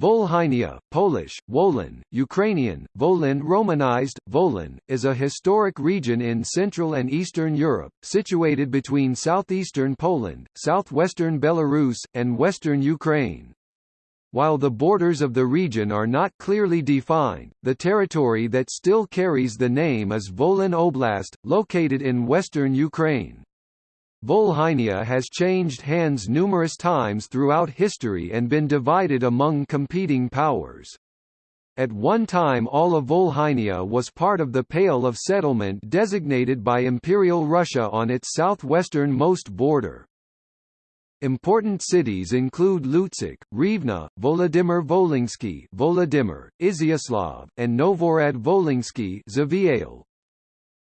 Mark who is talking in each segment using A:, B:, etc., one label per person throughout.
A: Volhynia, Polish, Wolin, Ukrainian, Volin Romanized, Volin, is a historic region in Central and Eastern Europe, situated between southeastern Poland, southwestern Belarus, and western Ukraine. While the borders of the region are not clearly defined, the territory that still carries the name is Volyn Oblast, located in western Ukraine. Volhynia has changed hands numerous times throughout history and been divided among competing powers. At one time all of Volhynia was part of the Pale of Settlement designated by Imperial Russia on its southwestern-most border. Important cities include Lutsk, Rivne, Volodymyr Volinsky Volodymyr, Izyaslav, and Novorad Volinsky.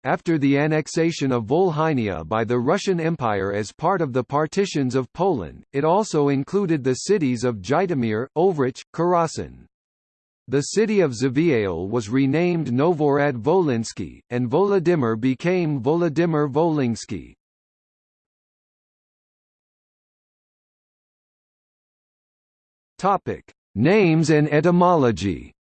A: After the annexation of Volhynia by the Russian Empire as part of the partitions of Poland, it also included the cities of Zhytomyr, Ovrich, Karasin. The city of Zaviale was renamed Novorad Volinsky, and Volodymyr became Volodymyr Volinsky. Names and etymology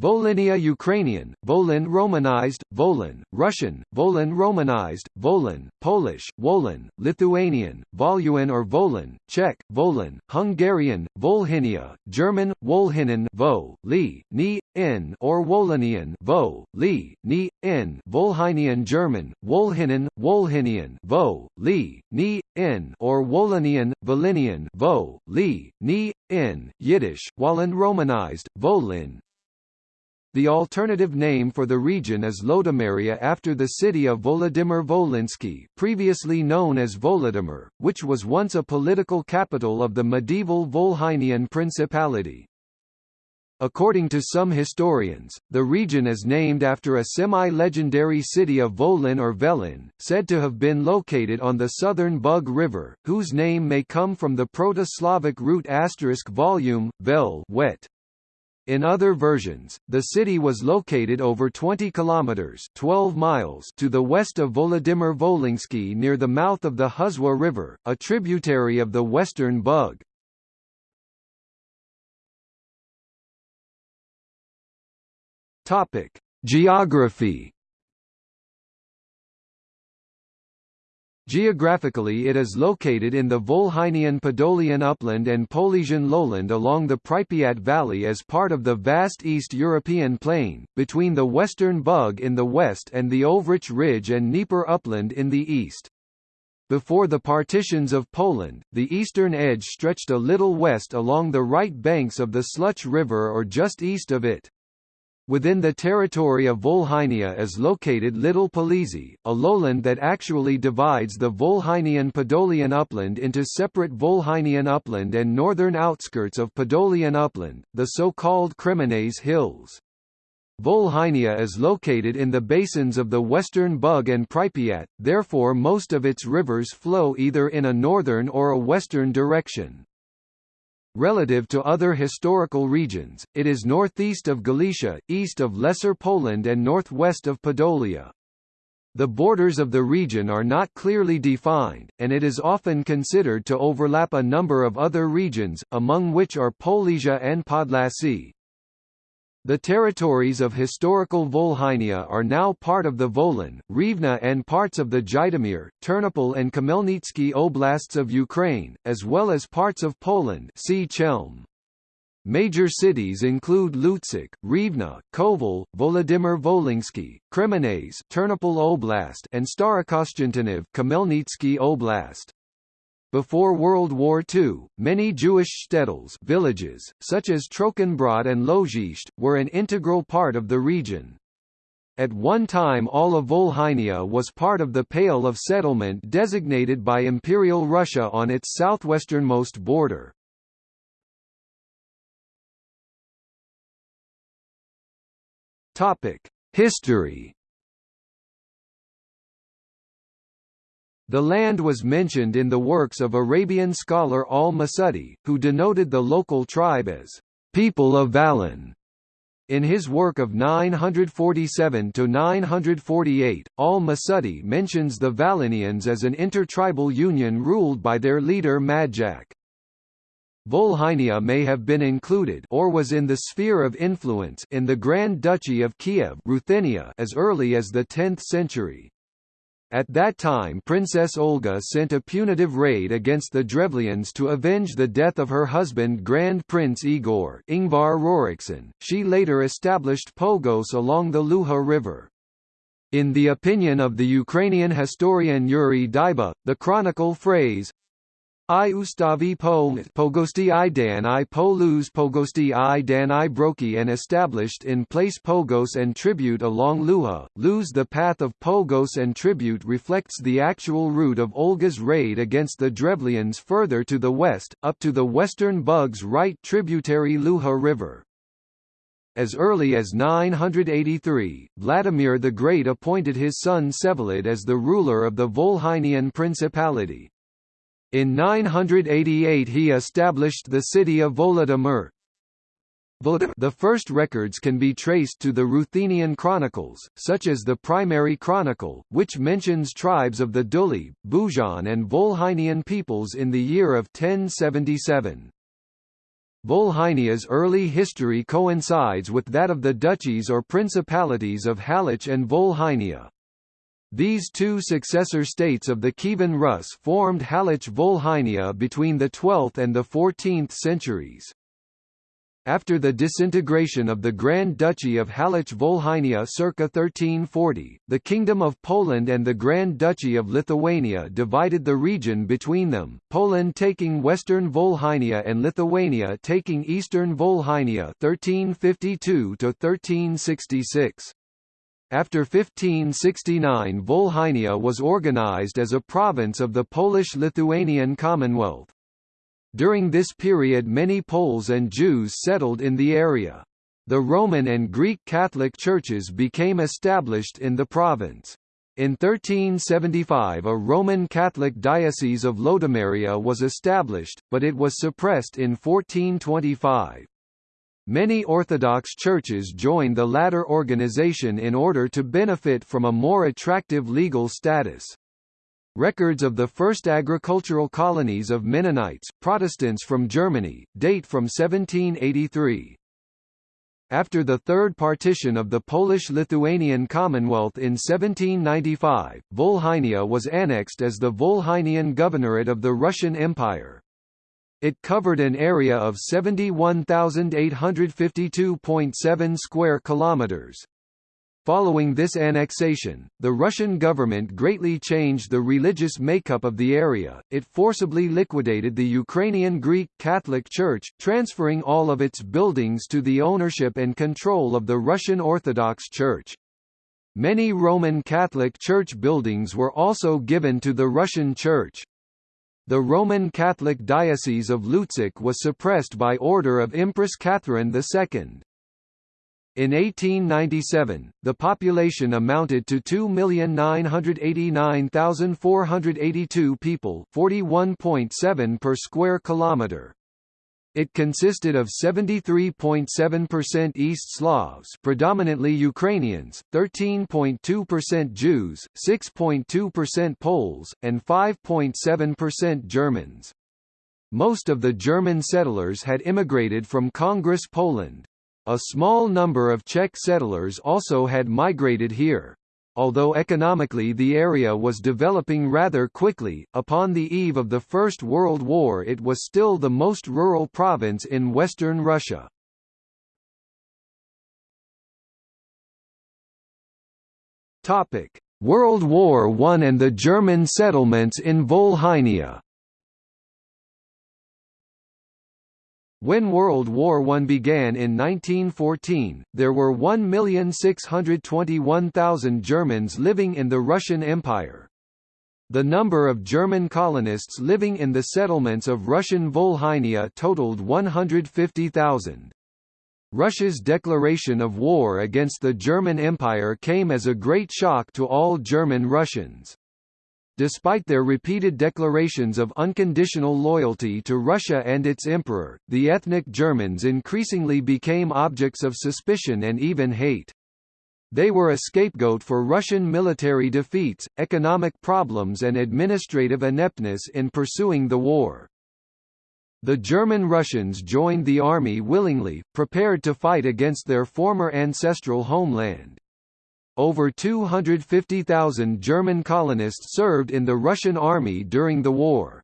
A: Volhynia Ukrainian, Volyn Romanized, Volyn, Russian, Volyn Romanized, Volyn, Polish, Wolin, Lithuanian, Voluin or Volyn, Czech, Volyn, Hungarian, Volhynia, German, Wolhinen Vo, Li, Ni, N or Wolinian Vo, Li, Ni, N Volhynian German, Wolhinen, Wolhinian Vo, Li, Ni, N or Wolinian, Volinian Vo, Li, Ni, N, Yiddish, Wallen Romanized, Volin, the alternative name for the region is Lodomeria after the city of Volodymyr Volinsky previously known as Volodymyr, which was once a political capital of the medieval Volhynian Principality. According to some historians, the region is named after a semi-legendary city of Volyn or Velin, said to have been located on the southern Bug River, whose name may come from the Proto-Slavic root asterisk volume, vel wet. In other versions, the city was located over 20 kilometers (12 miles) to the west of Volodymyr Volinsky near the mouth of the Huzwa River, a tributary of the Western Bug. Topic: Geography Geographically it is located in the Volhynian Podolian upland and Polesian lowland along the Pripyat Valley as part of the vast East European plain, between the Western Bug in the west and the Ovrich Ridge and Dnieper upland in the east. Before the partitions of Poland, the eastern edge stretched a little west along the right banks of the Sluch River or just east of it. Within the territory of Volhynia is located Little Polesy, a lowland that actually divides the Volhynian Podolian upland into separate Volhynian upland and northern outskirts of Podolian upland, the so-called Kremenets Hills. Volhynia is located in the basins of the western Bug and Pripyat, therefore most of its rivers flow either in a northern or a western direction. Relative to other historical regions, it is northeast of Galicia, east of Lesser Poland and northwest of Podolia. The borders of the region are not clearly defined, and it is often considered to overlap a number of other regions, among which are Polesia and Podlasie. The territories of historical Volhynia are now part of the Volyn, Rivne and parts of the Zhytomyr, Ternopil and Khmelnytsky oblasts of Ukraine, as well as parts of Poland see Chelm. Major cities include Lutsk, Rivne, Kovel, Volodymyr Volinsky, Kremenets Ternopil Oblast and Starokostyantyniv Khmelnytsky Oblast. Before World War II, many Jewish shtetls villages, such as Trochenbrod and Lozhisht, were an integral part of the region. At one time all of Volhynia was part of the Pale of Settlement designated by Imperial Russia on its southwesternmost border. History The land was mentioned in the works of Arabian scholar al-Masudi, who denoted the local tribe as people of Valin. In his work of 947–948, al-Masudi mentions the Valinians as an intertribal union ruled by their leader Madjak. Volhynia may have been included or was in the sphere of influence in the Grand Duchy of Kiev Ruthenia as early as the 10th century. At that time Princess Olga sent a punitive raid against the Drevlians to avenge the death of her husband Grand Prince Igor Ingvar Rorikson. She later established Pogos along the Luha River. In the opinion of the Ukrainian historian Yuri Dyba, the chronicle phrase, I ustavi po pogosti i dan i polus pogosti i dan i broki and established in place pogos and tribute along Luha, lose the path of pogos and tribute reflects the actual route of Olga's raid against the Drevlians further to the west, up to the western Bugs right tributary Luha River. As early as 983, Vladimir the Great appointed his son Vsevolod as the ruler of the Volhynian Principality. In 988 he established the city of Volodymyr. The first records can be traced to the Ruthenian chronicles, such as the primary chronicle, which mentions tribes of the Duli, Bujan and Volhynian peoples in the year of 1077. Volhynia's early history coincides with that of the duchies or principalities of Halych and Volhynia. These two successor states of the Kievan Rus formed Halych Volhynia between the 12th and the 14th centuries. After the disintegration of the Grand Duchy of Halych Volhynia circa 1340, the Kingdom of Poland and the Grand Duchy of Lithuania divided the region between them, Poland taking western Volhynia and Lithuania taking eastern Volhynia 1352 1366. After 1569 Volhynia was organized as a province of the Polish-Lithuanian Commonwealth. During this period many Poles and Jews settled in the area. The Roman and Greek Catholic churches became established in the province. In 1375 a Roman Catholic diocese of Lodomeria was established, but it was suppressed in 1425. Many Orthodox churches joined the latter organization in order to benefit from a more attractive legal status. Records of the first agricultural colonies of Mennonites, Protestants from Germany, date from 1783. After the third partition of the Polish-Lithuanian Commonwealth in 1795, Volhynia was annexed as the Volhynian Governorate of the Russian Empire. It covered an area of 71,852.7 square kilometers. Following this annexation, the Russian government greatly changed the religious makeup of the area. It forcibly liquidated the Ukrainian Greek Catholic Church, transferring all of its buildings to the ownership and control of the Russian Orthodox Church. Many Roman Catholic Church buildings were also given to the Russian Church. The Roman Catholic Diocese of Lutsk was suppressed by order of Empress Catherine II. In 1897, the population amounted to 2,989,482 people 41.7 per square kilometre. It consisted of 73.7% East Slavs predominantly Ukrainians, 13.2% Jews, 6.2% Poles, and 5.7% Germans. Most of the German settlers had immigrated from Congress Poland. A small number of Czech settlers also had migrated here. Although economically the area was developing rather quickly, upon the eve of the First World War it was still the most rural province in western Russia. World War I and the German settlements in Volhynia When World War I began in 1914, there were 1,621,000 Germans living in the Russian Empire. The number of German colonists living in the settlements of Russian Volhynia totaled 150,000. Russia's declaration of war against the German Empire came as a great shock to all German Russians. Despite their repeated declarations of unconditional loyalty to Russia and its emperor, the ethnic Germans increasingly became objects of suspicion and even hate. They were a scapegoat for Russian military defeats, economic problems and administrative ineptness in pursuing the war. The German Russians joined the army willingly, prepared to fight against their former ancestral homeland. Over 250,000 German colonists served in the Russian army during the war.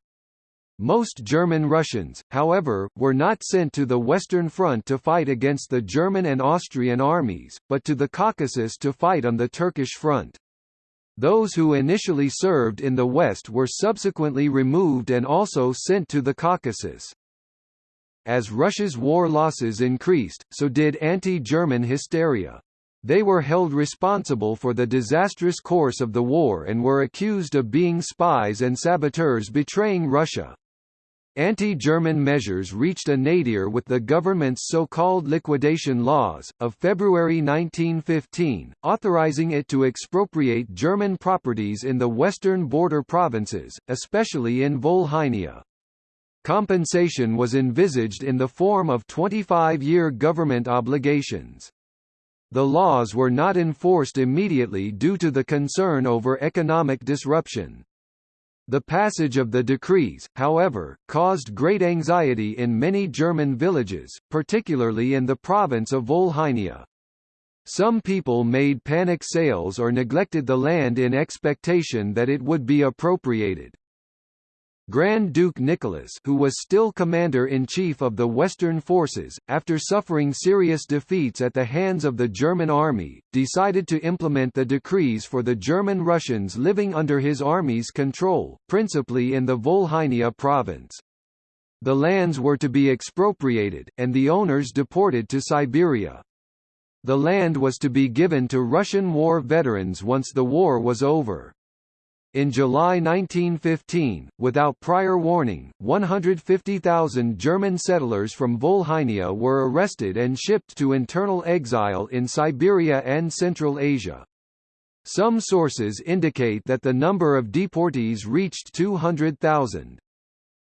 A: Most German Russians, however, were not sent to the Western Front to fight against the German and Austrian armies, but to the Caucasus to fight on the Turkish front. Those who initially served in the West were subsequently removed and also sent to the Caucasus. As Russia's war losses increased, so did anti-German hysteria. They were held responsible for the disastrous course of the war and were accused of being spies and saboteurs betraying Russia. Anti-German measures reached a nadir with the government's so-called liquidation laws, of February 1915, authorizing it to expropriate German properties in the western border provinces, especially in Volhynia. Compensation was envisaged in the form of 25-year government obligations. The laws were not enforced immediately due to the concern over economic disruption. The passage of the decrees, however, caused great anxiety in many German villages, particularly in the province of Volhynia. Some people made panic sales or neglected the land in expectation that it would be appropriated. Grand Duke Nicholas who was still commander-in-chief of the Western forces, after suffering serious defeats at the hands of the German army, decided to implement the decrees for the German Russians living under his army's control, principally in the Volhynia province. The lands were to be expropriated, and the owners deported to Siberia. The land was to be given to Russian war veterans once the war was over. In July 1915, without prior warning, 150,000 German settlers from Volhynia were arrested and shipped to internal exile in Siberia and Central Asia. Some sources indicate that the number of deportees reached 200,000.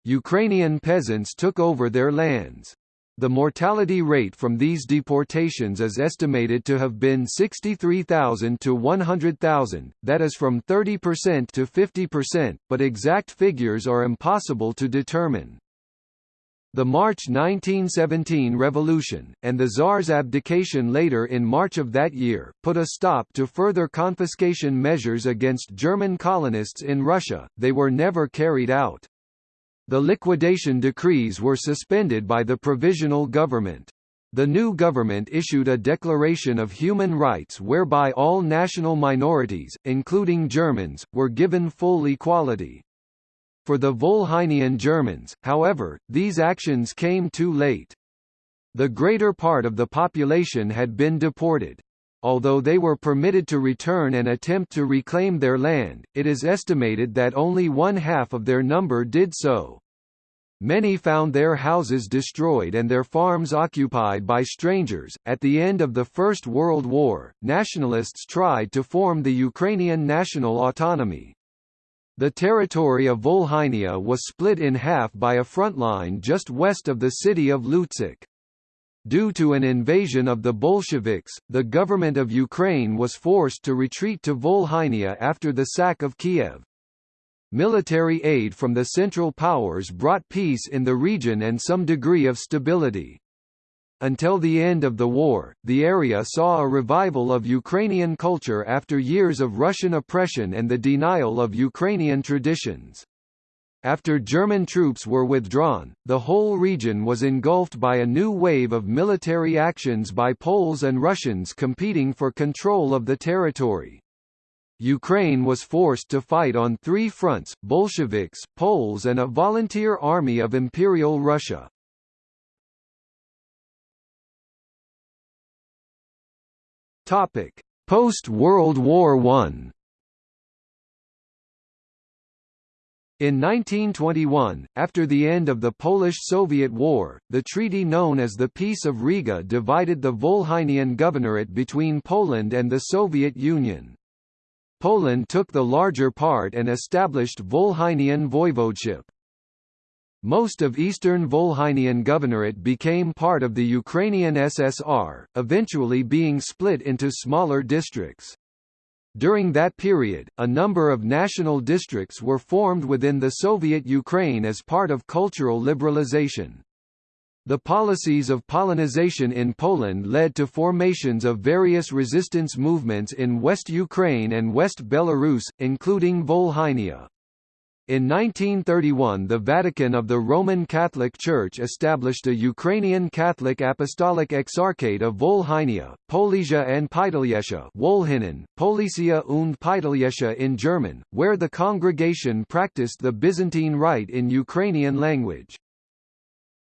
A: Ukrainian peasants took over their lands. The mortality rate from these deportations is estimated to have been 63,000 to 100,000, that is from 30% to 50%, but exact figures are impossible to determine. The March 1917 revolution, and the Tsar's abdication later in March of that year, put a stop to further confiscation measures against German colonists in Russia, they were never carried out. The liquidation decrees were suspended by the provisional government. The new government issued a Declaration of Human Rights whereby all national minorities, including Germans, were given full equality. For the Volhynian Germans, however, these actions came too late. The greater part of the population had been deported. Although they were permitted to return and attempt to reclaim their land, it is estimated that only one half of their number did so. Many found their houses destroyed and their farms occupied by strangers. At the end of the First World War, nationalists tried to form the Ukrainian national autonomy. The territory of Volhynia was split in half by a front line just west of the city of Lutsk. Due to an invasion of the Bolsheviks, the government of Ukraine was forced to retreat to Volhynia after the sack of Kiev. Military aid from the Central Powers brought peace in the region and some degree of stability. Until the end of the war, the area saw a revival of Ukrainian culture after years of Russian oppression and the denial of Ukrainian traditions. After German troops were withdrawn, the whole region was engulfed by a new wave of military actions by Poles and Russians competing for control of the territory. Ukraine was forced to fight on three fronts, Bolsheviks, Poles and a volunteer army of Imperial Russia. Post-World War I In 1921, after the end of the Polish-Soviet War, the treaty known as the Peace of Riga divided the Volhynian Governorate between Poland and the Soviet Union. Poland took the larger part and established Volhynian voivodeship. Most of eastern Volhynian Governorate became part of the Ukrainian SSR, eventually being split into smaller districts. During that period, a number of national districts were formed within the Soviet Ukraine as part of cultural liberalization. The policies of Polonization in Poland led to formations of various resistance movements in West Ukraine and West Belarus, including Volhynia. In 1931 the Vatican of the Roman Catholic Church established a Ukrainian Catholic Apostolic Exarchate of Volhynia, Polesia and Pytaliesha Wolhinen, Polesia und Pytaliesha in German, where the congregation practiced the Byzantine Rite in Ukrainian language.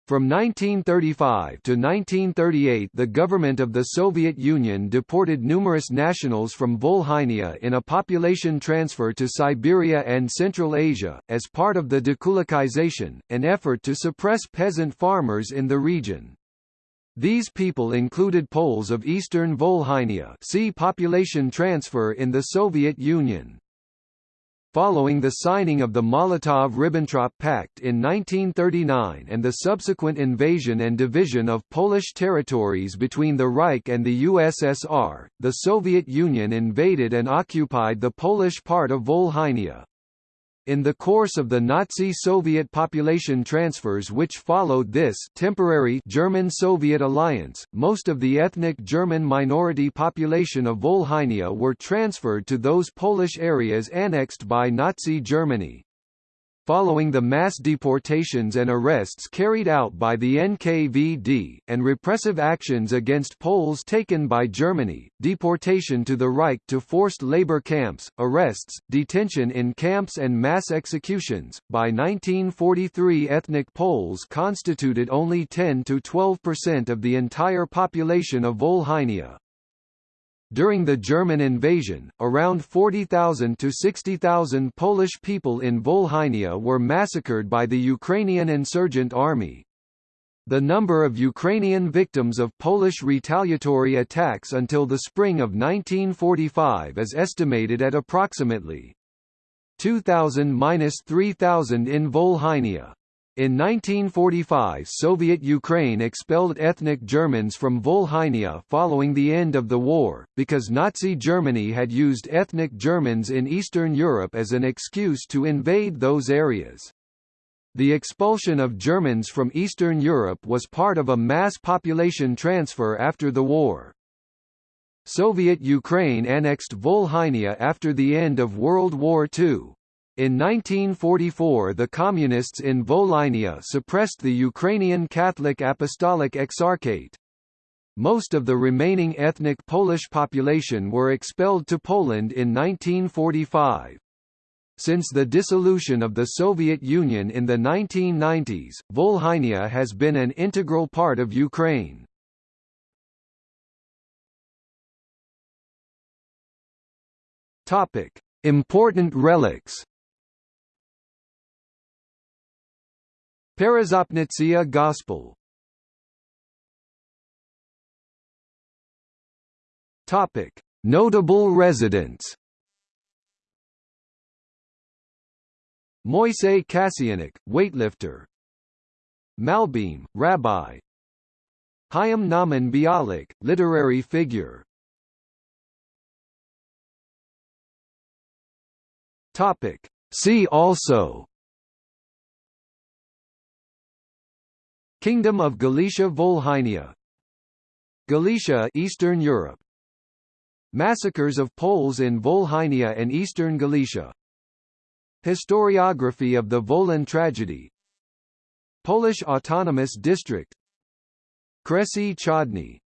A: From 1935 to 1938 the government of the Soviet Union deported numerous nationals from Volhynia in a population transfer to Siberia and Central Asia, as part of the dekulakization, an effort to suppress peasant farmers in the region. These people included Poles of eastern Volhynia see population transfer in the Soviet Union. Following the signing of the Molotov–Ribbentrop Pact in 1939 and the subsequent invasion and division of Polish territories between the Reich and the USSR, the Soviet Union invaded and occupied the Polish part of Volhynia. In the course of the Nazi-Soviet population transfers which followed this temporary German-Soviet alliance, most of the ethnic German minority population of Volhynia were transferred to those Polish areas annexed by Nazi Germany. Following the mass deportations and arrests carried out by the NKVD, and repressive actions against Poles taken by Germany, deportation to the Reich to forced labor camps, arrests, detention in camps and mass executions, by 1943 ethnic Poles constituted only 10–12% of the entire population of Volhynia. During the German invasion, around 40,000 to 60,000 Polish people in Volhynia were massacred by the Ukrainian insurgent army. The number of Ukrainian victims of Polish retaliatory attacks until the spring of 1945 is estimated at approximately 2,000–3,000 in Volhynia. In 1945 Soviet Ukraine expelled ethnic Germans from Volhynia following the end of the war, because Nazi Germany had used ethnic Germans in Eastern Europe as an excuse to invade those areas. The expulsion of Germans from Eastern Europe was part of a mass population transfer after the war. Soviet Ukraine annexed Volhynia after the end of World War II. In 1944 the Communists in Volhynia suppressed the Ukrainian Catholic Apostolic Exarchate. Most of the remaining ethnic Polish population were expelled to Poland in 1945. Since the dissolution of the Soviet Union in the 1990s, Volhynia has been an integral part of Ukraine. Important relics Peresopnitsia Gospel Topic: Notable residents. Moisei Kasyanik, weightlifter. Malbim, rabbi. Chaim Nahman Bialik, literary figure. Topic: See also Kingdom of Galicia Volhynia. Galicia Eastern Europe. Massacres of Poles in Volhynia and Eastern Galicia. Historiography of the Volyn tragedy. Polish Autonomous District. Kresy Chodny